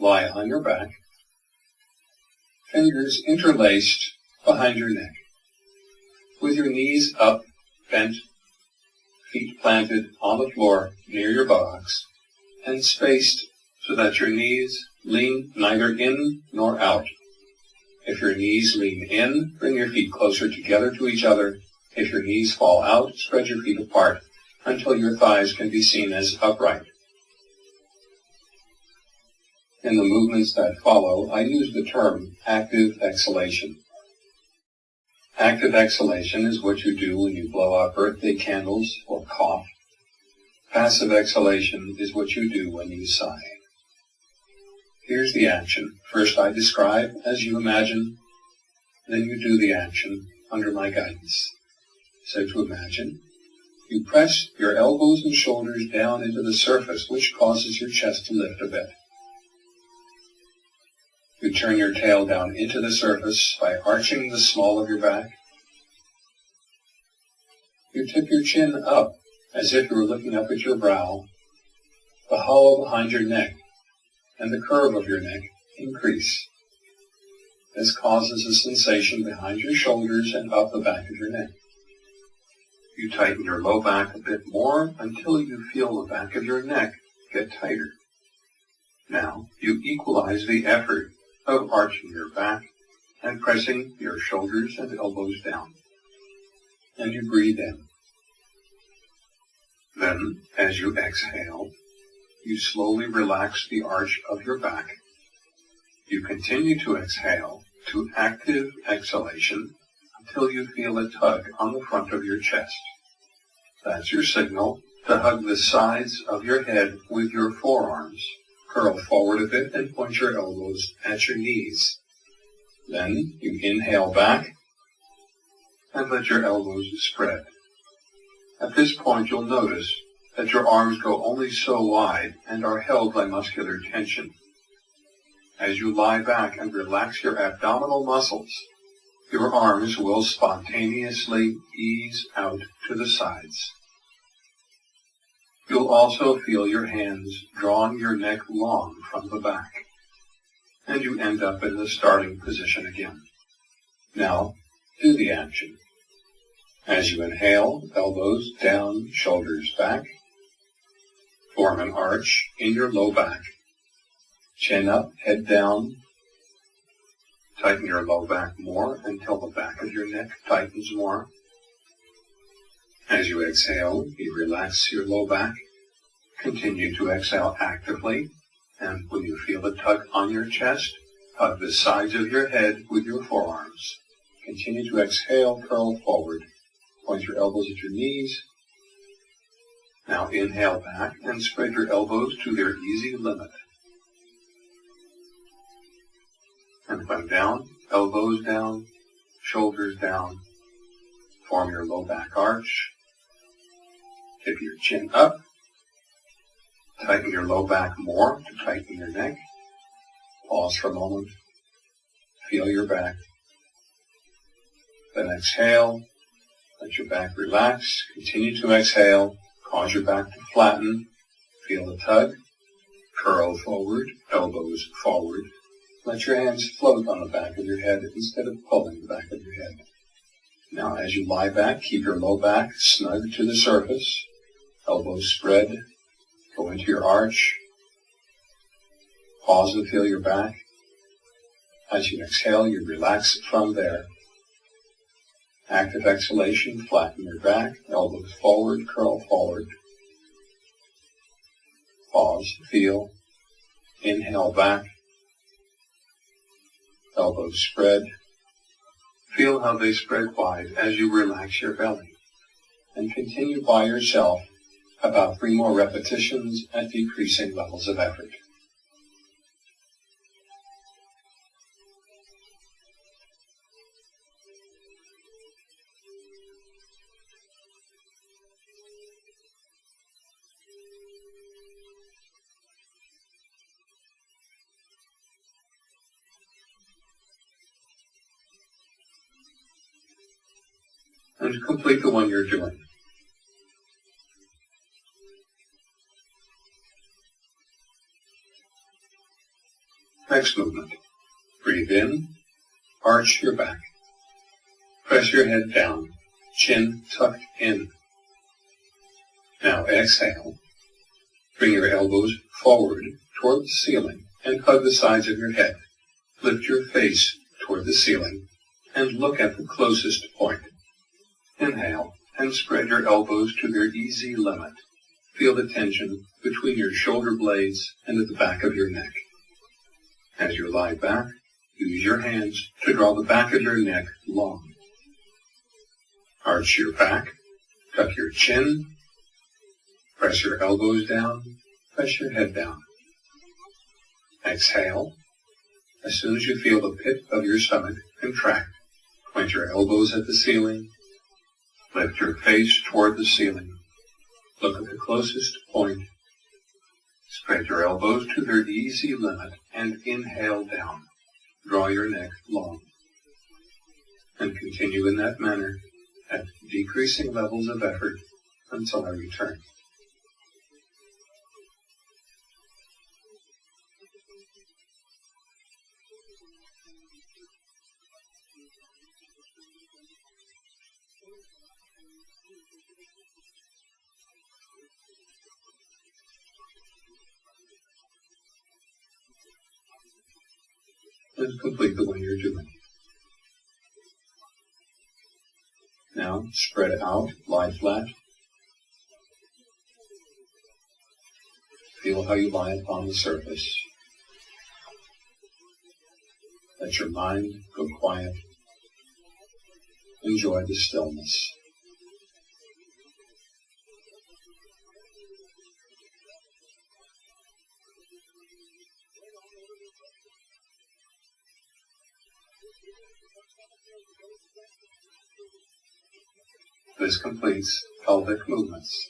lie on your back, fingers interlaced behind your neck, with your knees up, bent, feet planted on the floor near your buttocks, and spaced so that your knees lean neither in nor out. If your knees lean in, bring your feet closer together to each other. If your knees fall out, spread your feet apart until your thighs can be seen as upright. In the movements that follow, I use the term active exhalation. Active exhalation is what you do when you blow out birthday candles or cough. Passive exhalation is what you do when you sigh. Here's the action. First I describe as you imagine, then you do the action under my guidance. So to imagine, you press your elbows and shoulders down into the surface, which causes your chest to lift a bit. You turn your tail down into the surface by arching the small of your back. You tip your chin up as if you were looking up at your brow. The hollow behind your neck and the curve of your neck increase. This causes a sensation behind your shoulders and up the back of your neck. You tighten your low back a bit more until you feel the back of your neck get tighter. Now you equalize the effort of arching your back and pressing your shoulders and elbows down. And you breathe in. Then, as you exhale, you slowly relax the arch of your back. You continue to exhale to active exhalation until you feel a tug on the front of your chest. That's your signal to hug the sides of your head with your forearms Curl forward a bit and point your elbows at your knees. Then you inhale back and let your elbows spread. At this point you'll notice that your arms go only so wide and are held by muscular tension. As you lie back and relax your abdominal muscles, your arms will spontaneously ease out to the sides. You'll also feel your hands drawing your neck long from the back. And you end up in the starting position again. Now, do the action. As you inhale, elbows down, shoulders back. Form an arch in your low back. Chin up, head down. Tighten your low back more until the back of your neck tightens more. As you exhale, you relax your low back. Continue to exhale actively. And when you feel a tug on your chest, hug the sides of your head with your forearms. Continue to exhale, curl forward. Point your elbows at your knees. Now inhale back and spread your elbows to their easy limit. And when down, elbows down, shoulders down. Form your low back arch. Tip your chin up. Tighten your low back more to tighten your neck. Pause for a moment. Feel your back. Then exhale. Let your back relax. Continue to exhale. Cause your back to flatten. Feel the tug. Curl forward. Elbows forward. Let your hands float on the back of your head instead of pulling the back of your head. Now as you lie back, keep your low back snug to the surface elbows spread, go into your arch, pause and feel your back. As you exhale, you relax from there. Active exhalation, flatten your back, elbows forward, curl forward. Pause, feel, inhale back, elbows spread. Feel how they spread wide as you relax your belly. And continue by yourself about three more repetitions at decreasing levels of effort. and complete the one you're doing. Next movement. Breathe in, arch your back. Press your head down, chin tucked in. Now exhale. Bring your elbows forward toward the ceiling and hug the sides of your head. Lift your face toward the ceiling and look at the closest point. Inhale and spread your elbows to their easy limit. Feel the tension between your shoulder blades and at the back of your neck. As you lie back, use your hands to draw the back of your neck long. Arch your back, tuck your chin, press your elbows down, press your head down. Exhale. As soon as you feel the pit of your stomach contract, point your elbows at the ceiling, lift your face toward the ceiling, look at the closest point, spread your elbows to their easy limit, and inhale down. Draw your neck long. And continue in that manner at decreasing levels of effort until I return. And complete the one you're doing. Now spread out, lie flat. Feel how you lie upon the surface. Let your mind go quiet. Enjoy the stillness. This completes pelvic movements.